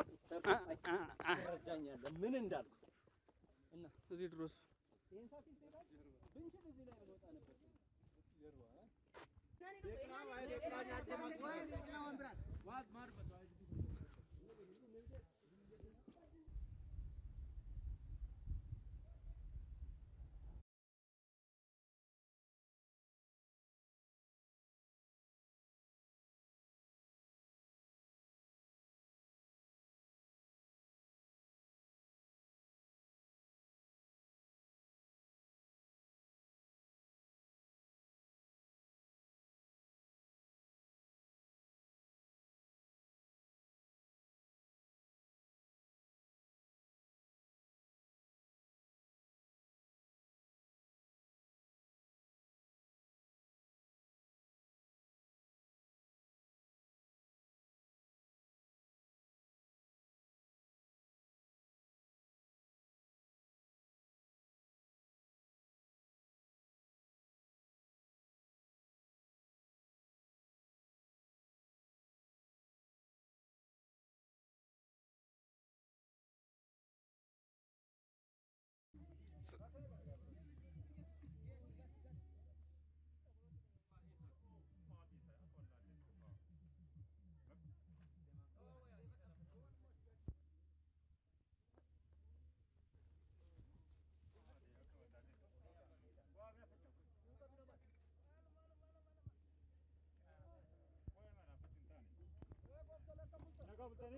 ትረዳኛለህ ምን እንዳልኩ? እና እዚህ ድረስ ይሄን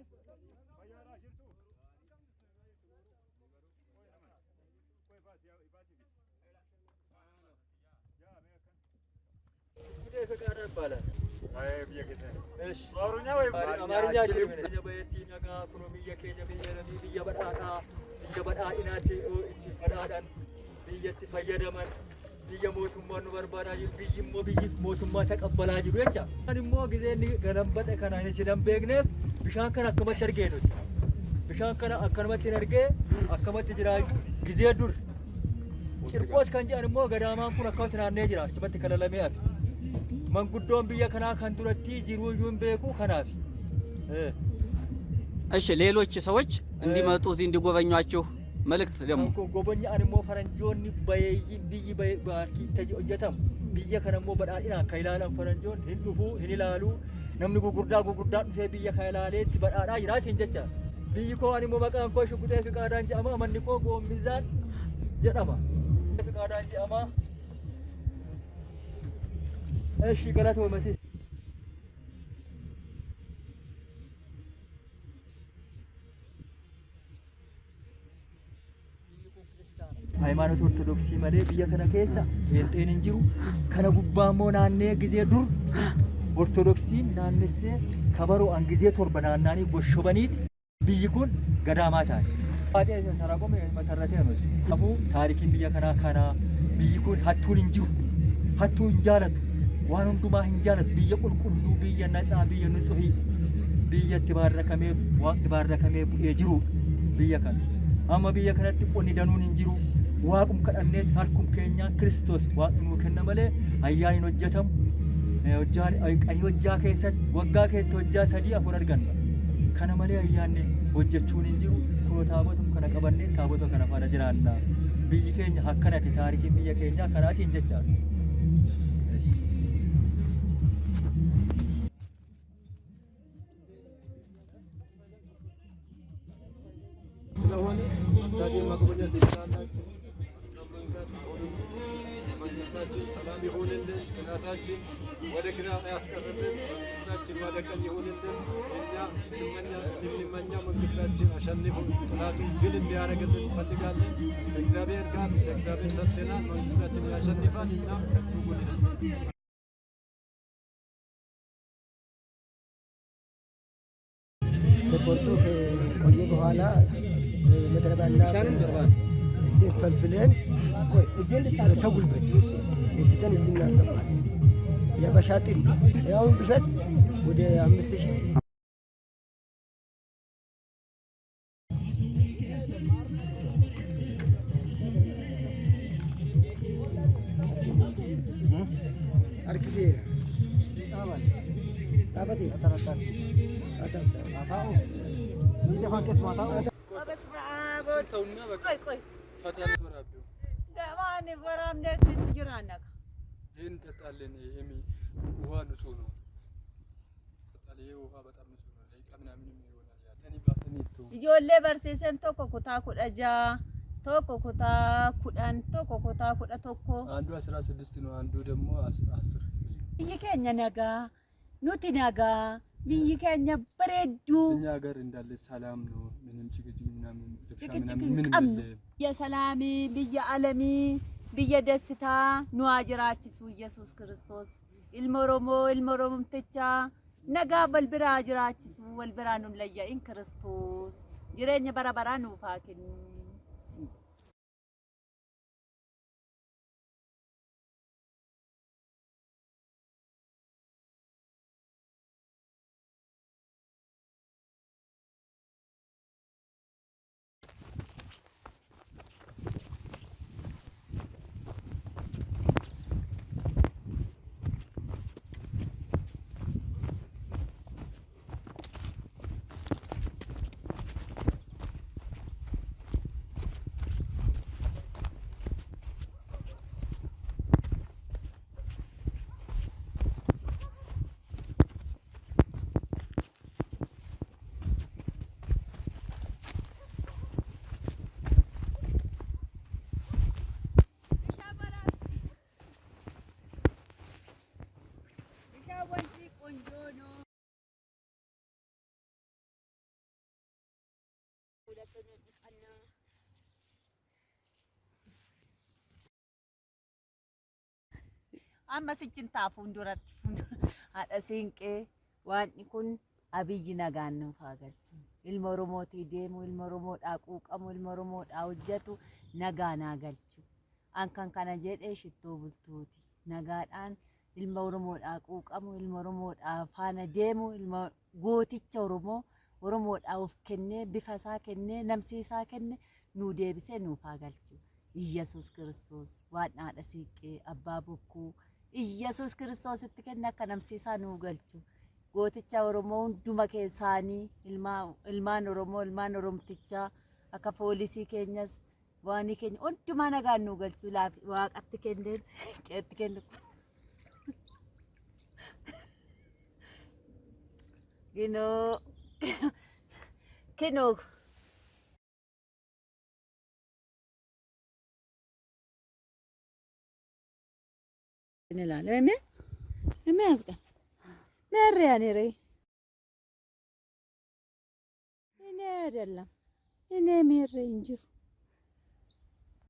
እንወጣ ነበር ፈቃድ ይባላል። አማርኛ ወይም አማርኛ ችልም በየቲ ነጋ ኩኖ ብየ ኬኛ ብየ ነሚ ብየ በዳዳ ብየ በዳኢናቲ itti badhaadhan biyyatti fayyadaman jiru jecha. Kan immoo gizeenni ganambaxe kana hin sidan beekneef bishaan kana akkamatti argee nuti. Bishaan kana akkanumatti hin argee akkamatti jira gizee dur. Cirqoos kan jedhan immoo gadaamaan kun akkamatti naannee jira achumatti kalalamee hafe. Manguddoon biyya kanaa kan duratti jiruu iyyuu hin beeku kanaaf. እሺ ሌሎች ሰዎች እንዲመጡ እዚህ እንዲጎበኟችሁ መልእክት ደግሞ itti hojjetamu biyya kana immoo badhaadhinaan kan ilaalan faranjoon hin dhufuu hin ilaaluu namni gugurdaa gugurdaa dhufee biyya kana ilaalee itti badhaadhaa jira isin jecha. Biyyi koo ani immoo maqaan koo shukuxee fiqaadaan jedhama manni koo goommizaan jedhama. Fiqaadaan jedhama. Eshi galata uummati. ሃይማኖት ኦርቶዶክሲ gizee dur ortodoksiin naannessee kabaro'an gizee torba naannaanii goshobaniiti biyyi kun gadaamaa taate. Baatee saraqome masarratee nus. Kanaafuu taarikiin biyya kanaa kana biyyi kun hattuun hin jiru. Hattuu hin jaalatu. Waan hundumaa hin jaalatu. Biyya qulqulluu, biyya natsaa, biyya nutsuhii. Biyya itti baarrakamee waaqni baarrakamee bu'ee jiru biyya kana. Amma biyya kanatti qonni danuun hin jiru. waaqum kadhannee harkum keenya Kiristoos waaqni nuu kenna malee ayyaan hin hojjetamu. Hojjaan qanii hojjaa keessatti waggaa keessatti hojjaa sadii afur arganna. Kana malee ayyaanni hojjechuun hin jiru. Kunoo taabota kana qabannee taabota kana faana jiraanna. Biyyi keenya akkanatti taarikiin biyya keenyaa kanaatiin jechaadha. ስለሆነ ዳግም መጎብኘት ትችላላችሁ። ሰላም ይሁንልን፣ ቅናታችን ወደ ግራ አያስቀርልን፣ መንግስታችን ወደ ቀኝ ይሁንልን። እኛ የምንመኛው መንግስታችን አሸንፎ ጥላቱ ድል እንዲያደርግልን እንፈልጋለን። ከእግዚአብሔር ጋር ለእግዚአብሔር ሰጥተናል። መንግስታችን ያሸንፋል። እኛም ከሱ ጎን ነን። ተቆርጦ ከቆየ በኋላ መጥረቢያና እንዴት ፈልፍለን በሰው ጉልበት ወጥተን እዚህ እናስገባለን። የበሻጥን ያውን ብሸት ወደ አምስት ሺህ harkiseera. Dhaabate. ደፋን ቄስ ማታ በስመ አብ እሱን ተውና በቃ ቆይ ቆይ ፈጣሪ ፈራቢው ገማን ወራም ነት ትጅራነካ ይህን እንጠጣለን። ይሄም ውሃ ንጹህ ነው። እንጠጣለን። ይሄ ውሃ በጣም ንጹህ ነው። ለይቃ ምናምንም ይሆናል። ያ ተኒ ባተኒ ቱ ijoollee barsiisan tokko kutaa kudha ja'a tokko kutaa kudhan tokko kutaa kudha tokko አንዱ አስራ ስድስት ነው። አንዱ ደግሞ አስ- አስር biyyi keenya nagaa nuti nagaa biyyi keenya bareedduu እኛ ሀገር እንዳለ ሰላም ነው። ምንም ጭቅጭቅ ምናምን ጭቅጭቅ ምንም qabnu የለም። biyya salaamii biyya alamii biyya dessitaa nu haa jiraachisu yesus kiristoos ilma oromoo ilma oromumtichaa nagaa wal biraa amma sichin taa fuulduratti haadha siinqee waanni kun abiyyi nagaan nuuf galchu ilma oromootii deemu ilma oromoodhaa quuqamu ilma oromoodhaa hojjetu nagaa naa galchu an kan kana jedhee shittoo bultuuti nagaadhaan ilma oromoodhaa quuqamu ilma oromoodhaa faana deemu ilma gooticha oromoo oromoodhaa of kennee bifa isaa kennee namsiisaa kenne nuu deebisee nuuf haa galchu Iyyasuus kiristoos waan haadha siiqqee abbaa bokkuu Iyyasuus kiristoositti kenne akka namsiisaa nuu galchu. Gooticha Oromoo hunduma keessaanii ilmaa- ilmaan Oromoo ilmaan Oromtichaa akka poolisii keenyas waanii keenya hundumaa nagaan nuu galchu waaqatti kenneen qeetti kennu. Ginoo kinoo እንላለን። የሚያዝቀን ነሪያ ኔሬ እኔ አይደለም እኔ ሜሬ እንጅሩ